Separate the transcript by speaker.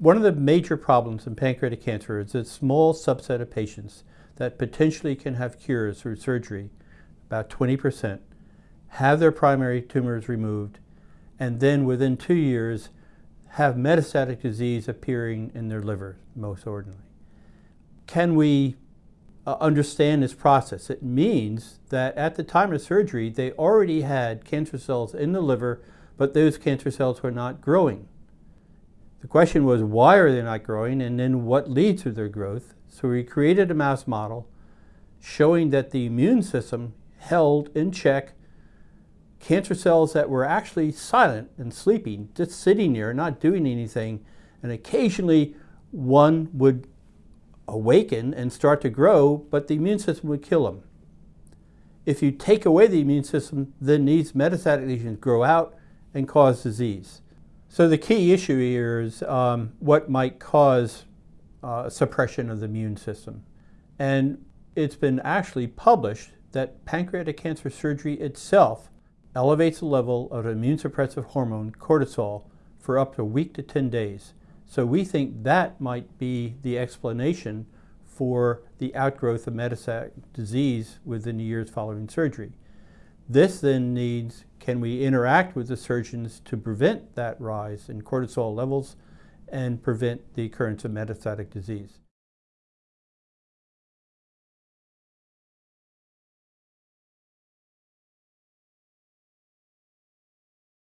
Speaker 1: One of the major problems in pancreatic cancer is a small subset of patients that potentially can have cures through surgery, about 20%, have their primary tumors removed, and then within two years have metastatic disease appearing in their liver, most ordinarily. Can we uh, understand this process? It means that at the time of surgery, they already had cancer cells in the liver, but those cancer cells were not growing. The question was, why are they not growing? And then what leads to their growth? So we created a mouse model showing that the immune system held in check cancer cells that were actually silent and sleeping, just sitting there, not doing anything. And occasionally one would awaken and start to grow, but the immune system would kill them. If you take away the immune system, then these metastatic lesions grow out and cause disease. So the key issue here is um, what might cause uh, suppression of the immune system. And it's been actually published that pancreatic cancer surgery itself elevates the level of immune suppressive hormone cortisol for up to a week to 10 days. So we think that might be the explanation for the outgrowth of metastatic disease within the years following surgery. This then needs, can we interact with the surgeons to prevent that rise in cortisol levels and prevent the occurrence of metastatic disease?